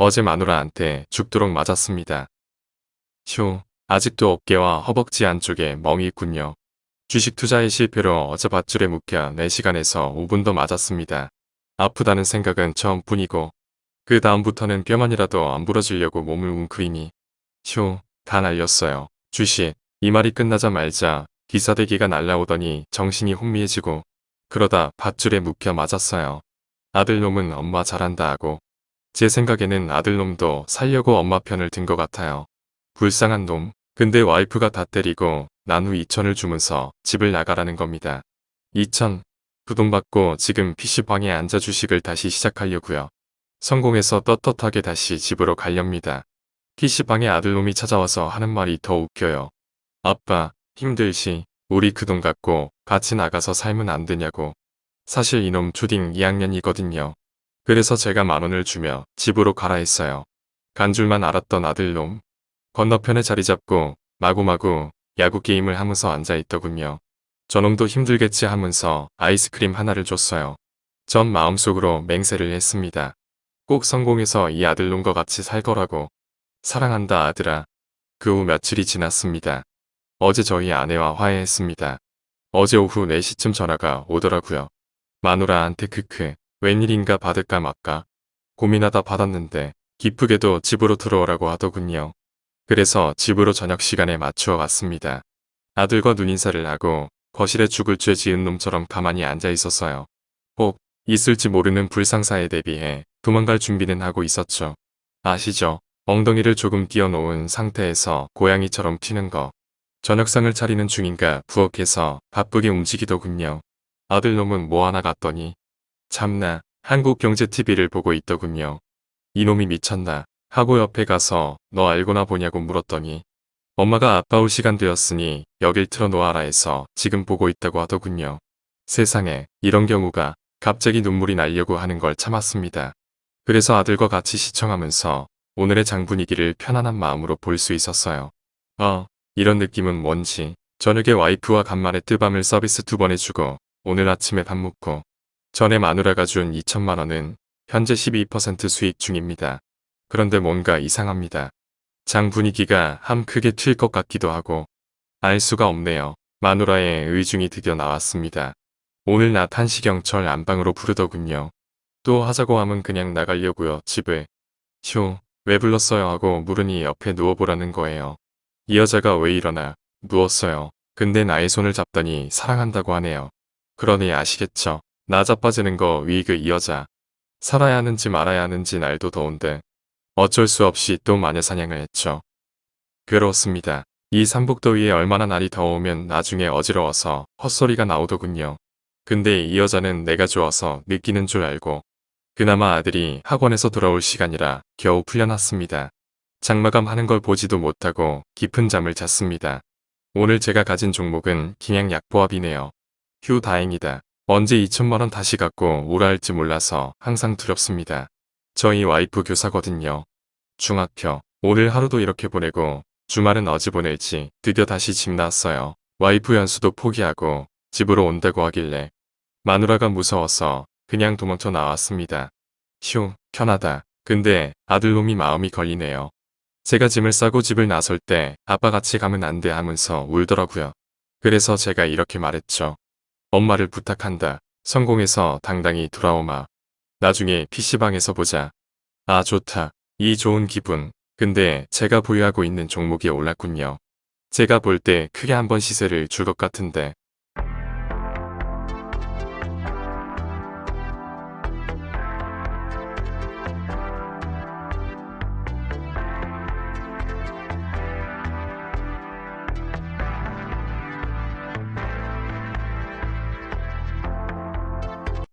어제 마누라한테 죽도록 맞았습니다. 휴, 아직도 어깨와 허벅지 안쪽에 멍이 있군요. 주식 투자의 실패로 어제 밧줄에 묶여 4시간에서 5분 더 맞았습니다. 아프다는 생각은 처음뿐이고 그 다음부터는 뼈만이라도 안 부러지려고 몸을 웅크리니 휴, 다 날렸어요. 주식, 이 말이 끝나자 말자 기사대기가 날라오더니 정신이 혼미해지고 그러다 밧줄에 묶여 맞았어요. 아들놈은 엄마 잘한다 하고 제 생각에는 아들놈도 살려고 엄마 편을 든 것 같아요. 불쌍한 놈. 근데 와이프가 다 때리고 난 후 2천을 주면서 집을 나가라는 겁니다. 2천. 그 돈 받고 지금 PC방에 앉아 주식을 다시 시작하려고요. 성공해서 떳떳하게 다시 집으로 가렵니다. PC방에 아들놈이 찾아와서 하는 말이 더 웃겨요. 아빠, 힘들시 우리 그 돈 갖고 같이 나가서 살면 안 되냐고. 사실 이놈 초딩 2학년이거든요. 그래서 제가 만 원을 주며 집으로 가라 했어요. 간 줄만 알았던 아들놈. 건너편에 자리 잡고 마구마구 야구 게임을 하면서 앉아있더군요. 저놈도 힘들겠지 하면서 아이스크림 하나를 줬어요. 전 마음속으로 맹세를 했습니다. 꼭 성공해서 이 아들놈과 같이 살 거라고. 사랑한다 아들아. 그 후 며칠이 지났습니다. 어제 저희 아내와 화해했습니다. 어제 오후 4시쯤 전화가 오더라고요. 마누라한테 크크 웬일인가 받을까 말까 고민하다 받았는데 기쁘게도 집으로 들어오라고 하더군요. 그래서 집으로 저녁 시간에 맞추어 갔습니다. 아들과 눈인사를 하고 거실에 죽을 죄 지은 놈처럼 가만히 앉아 있었어요. 혹 있을지 모르는 불상사에 대비해 도망갈 준비는 하고 있었죠. 아시죠? 엉덩이를 조금 띄워놓은 상태에서 고양이처럼 튀는 거. 저녁상을 차리는 중인가 부엌에서 바쁘게 움직이더군요. 아들놈은 뭐 하나 갔더니 참나 한국경제TV를 보고 있더군요. 이놈이 미쳤나 하고 옆에 가서 너 알고나 보냐고 물었더니 엄마가 아빠 올 시간 되었으니 여길 틀어놓아라 해서 지금 보고 있다고 하더군요. 세상에 이런 경우가 갑자기 눈물이 나려고 하는 걸 참았습니다. 그래서 아들과 같이 시청하면서 오늘의 장 분위기를 편안한 마음으로 볼 수 있었어요. 어, 이런 느낌은 뭔지 저녁에 와이프와 간만에 뜨밤을 서비스 두 번 해주고 오늘 아침에 밥 먹고 전에 마누라가 준 2천만 원은 현재 12% 수익 중입니다. 그런데 뭔가 이상합니다. 장 분위기가 함 크게 튈 것 같기도 하고 알 수가 없네요. 마누라의 의중이 드디어 나왔습니다. 오늘 낮 한시경철 안방으로 부르더군요. 또 하자고 하면 그냥 나가려고요. 집에. 휴, 왜 불렀어요 하고 물으니 옆에 누워보라는 거예요. 이 여자가 왜 이러나 누웠어요. 근데 나의 손을 잡더니 사랑한다고 하네요. 그러니 아시겠죠? 나 자빠지는 거 위그 이 여자. 살아야 하는지 말아야 하는지 날도 더운데 어쩔 수 없이 또 마녀 사냥을 했죠. 괴로웠습니다. 이 삼복더위에 얼마나 날이 더우면 나중에 어지러워서 헛소리가 나오더군요. 근데 이 여자는 내가 좋아서 느끼는 줄 알고 그나마 아들이 학원에서 돌아올 시간이라 겨우 풀려났습니다. 장마감 하는 걸 보지도 못하고 깊은 잠을 잤습니다. 오늘 제가 가진 종목은 그냥 약보합이네요. 휴 다행이다. 언제 2천만원 다시 갖고 오라 할지 몰라서 항상 두렵습니다. 저희 와이프 교사거든요. 중학교. 오늘 하루도 이렇게 보내고 주말은 어찌 보낼지 드디어 다시 집 나왔어요. 와이프 연수도 포기하고 집으로 온다고 하길래 마누라가 무서워서 그냥 도망쳐 나왔습니다. 휴, 편하다. 근데 아들놈이 마음이 걸리네요. 제가 짐을 싸고 집을 나설 때 아빠 같이 가면 안 돼 하면서 울더라고요. 그래서 제가 이렇게 말했죠. 엄마를 부탁한다. 성공해서 당당히 돌아오마. 나중에 PC방에서 보자. 아 좋다. 이 좋은 기분. 근데 제가 보유하고 있는 종목이 올랐군요. 제가 볼 때 크게 한번 시세를 줄 것 같은데